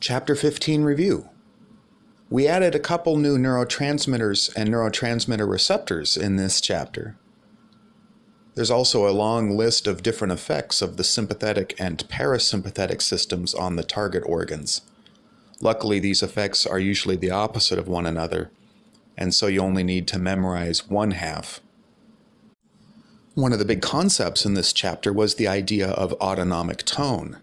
Chapter 15 Review. We added a couple new neurotransmitters and neurotransmitter receptors in this chapter. There's also a long list of different effects of the sympathetic and parasympathetic systems on the target organs. Luckily, these effects are usually the opposite of one another, and so you only need to memorize one half. One of the big concepts in this chapter was the idea of autonomic tone.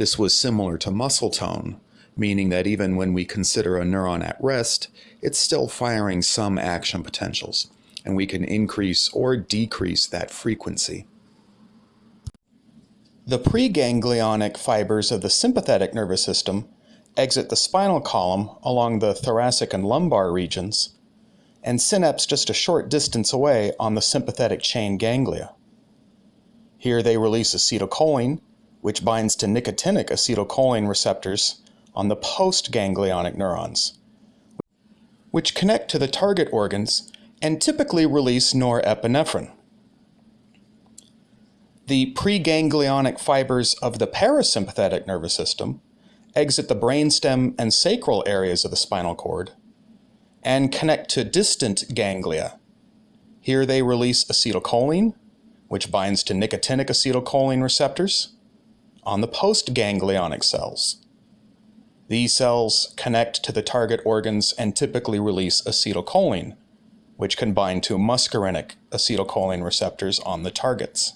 This was similar to muscle tone, meaning that even when we consider a neuron at rest, it's still firing some action potentials, and we can increase or decrease that frequency. The preganglionic fibers of the sympathetic nervous system exit the spinal column along the thoracic and lumbar regions, and synapse just a short distance away on the sympathetic chain ganglia. Here they release acetylcholine, which binds to nicotinic acetylcholine receptors on the postganglionic neurons, which connect to the target organs and typically release norepinephrine. The preganglionic fibers of the parasympathetic nervous system exit the brainstem and sacral areas of the spinal cord and connect to distant ganglia. Here they release acetylcholine, which binds to nicotinic acetylcholine receptors, on the postganglionic cells. These cells connect to the target organs and typically release acetylcholine, which can bind to muscarinic acetylcholine receptors on the targets.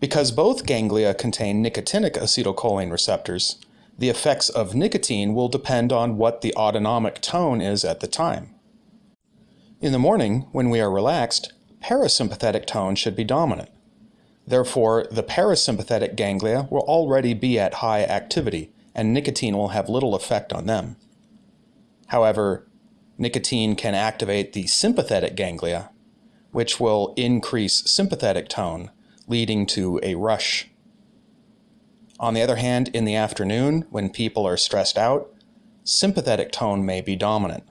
Because both ganglia contain nicotinic acetylcholine receptors, the effects of nicotine will depend on what the autonomic tone is at the time. In the morning, when we are relaxed, parasympathetic tone should be dominant. Therefore, the parasympathetic ganglia will already be at high activity, and nicotine will have little effect on them. However, nicotine can activate the sympathetic ganglia, which will increase sympathetic tone, leading to a rush. On the other hand, in the afternoon, when people are stressed out, sympathetic tone may be dominant.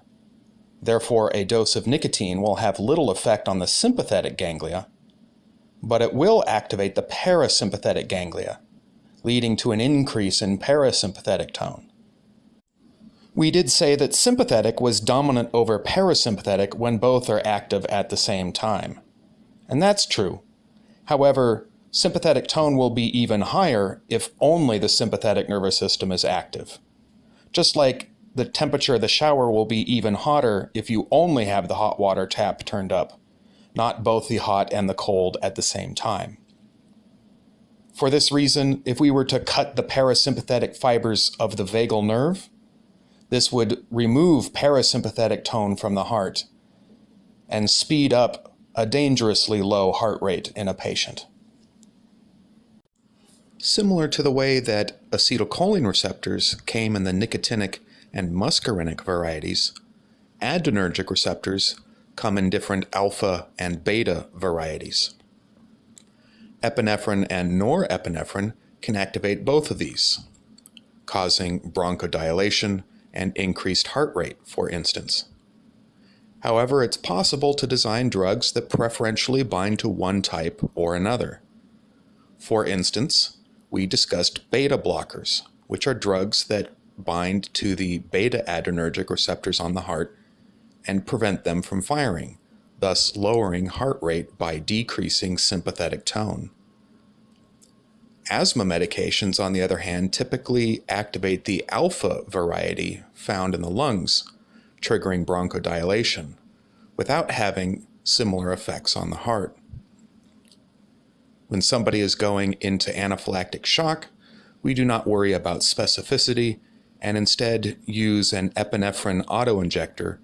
Therefore, a dose of nicotine will have little effect on the sympathetic ganglia, but it will activate the parasympathetic ganglia, leading to an increase in parasympathetic tone. We did say that sympathetic was dominant over parasympathetic when both are active at the same time. And that's true. However, sympathetic tone will be even higher if only the sympathetic nervous system is active. Just like the temperature of the shower will be even hotter if you only have the hot water tap turned up not both the hot and the cold at the same time. For this reason, if we were to cut the parasympathetic fibers of the vagal nerve, this would remove parasympathetic tone from the heart and speed up a dangerously low heart rate in a patient. Similar to the way that acetylcholine receptors came in the nicotinic and muscarinic varieties, adrenergic receptors come in different alpha and beta varieties. Epinephrine and norepinephrine can activate both of these, causing bronchodilation and increased heart rate, for instance. However, it's possible to design drugs that preferentially bind to one type or another. For instance, we discussed beta blockers, which are drugs that bind to the beta adrenergic receptors on the heart and prevent them from firing, thus lowering heart rate by decreasing sympathetic tone. Asthma medications, on the other hand, typically activate the alpha variety found in the lungs, triggering bronchodilation, without having similar effects on the heart. When somebody is going into anaphylactic shock, we do not worry about specificity and instead use an epinephrine autoinjector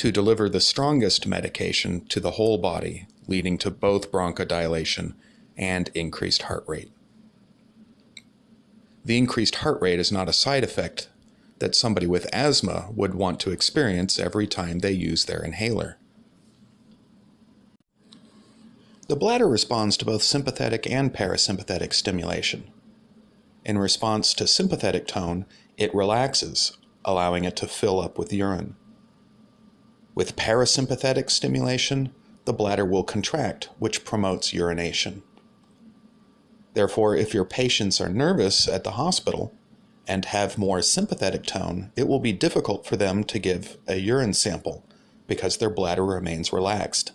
to deliver the strongest medication to the whole body, leading to both bronchodilation and increased heart rate. The increased heart rate is not a side effect that somebody with asthma would want to experience every time they use their inhaler. The bladder responds to both sympathetic and parasympathetic stimulation. In response to sympathetic tone, it relaxes, allowing it to fill up with urine. With parasympathetic stimulation, the bladder will contract, which promotes urination. Therefore, if your patients are nervous at the hospital and have more sympathetic tone, it will be difficult for them to give a urine sample because their bladder remains relaxed.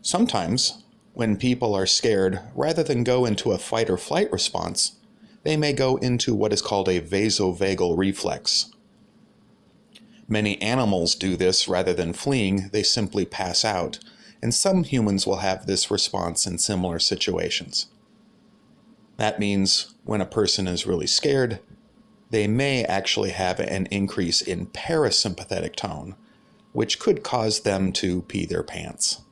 Sometimes, when people are scared, rather than go into a fight or flight response, they may go into what is called a vasovagal reflex. Many animals do this rather than fleeing, they simply pass out, and some humans will have this response in similar situations. That means when a person is really scared, they may actually have an increase in parasympathetic tone, which could cause them to pee their pants.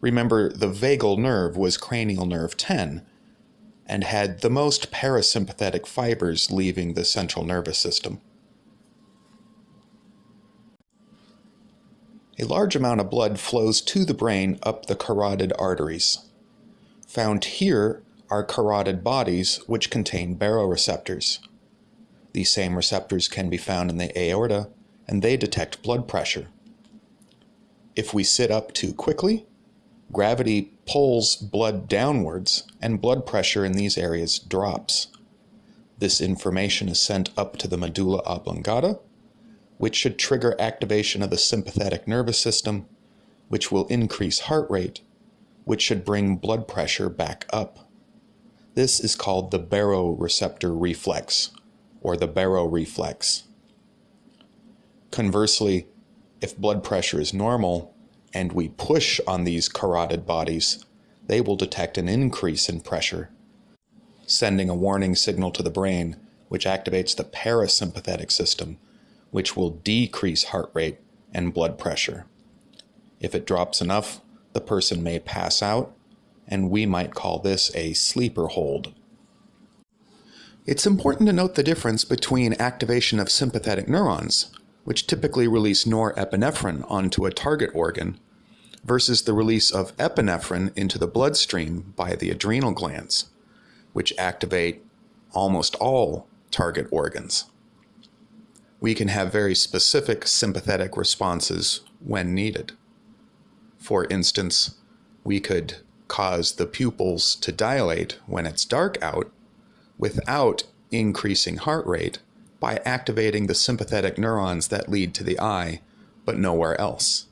Remember, the vagal nerve was cranial nerve 10 and had the most parasympathetic fibers leaving the central nervous system. A large amount of blood flows to the brain up the carotid arteries. Found here are carotid bodies which contain baroreceptors. These same receptors can be found in the aorta and they detect blood pressure. If we sit up too quickly, gravity pulls blood downwards and blood pressure in these areas drops. This information is sent up to the medulla oblongata which should trigger activation of the sympathetic nervous system, which will increase heart rate, which should bring blood pressure back up. This is called the baroreceptor reflex, or the baroreflex. Conversely, if blood pressure is normal and we push on these carotid bodies, they will detect an increase in pressure, sending a warning signal to the brain, which activates the parasympathetic system, which will decrease heart rate and blood pressure. If it drops enough, the person may pass out, and we might call this a sleeper hold. It's important to note the difference between activation of sympathetic neurons, which typically release norepinephrine onto a target organ, versus the release of epinephrine into the bloodstream by the adrenal glands, which activate almost all target organs we can have very specific sympathetic responses when needed. For instance, we could cause the pupils to dilate when it's dark out without increasing heart rate by activating the sympathetic neurons that lead to the eye, but nowhere else.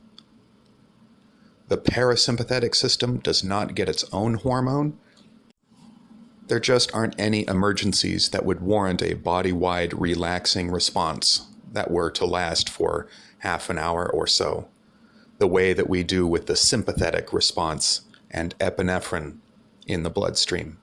The parasympathetic system does not get its own hormone, there just aren't any emergencies that would warrant a body-wide relaxing response that were to last for half an hour or so, the way that we do with the sympathetic response and epinephrine in the bloodstream.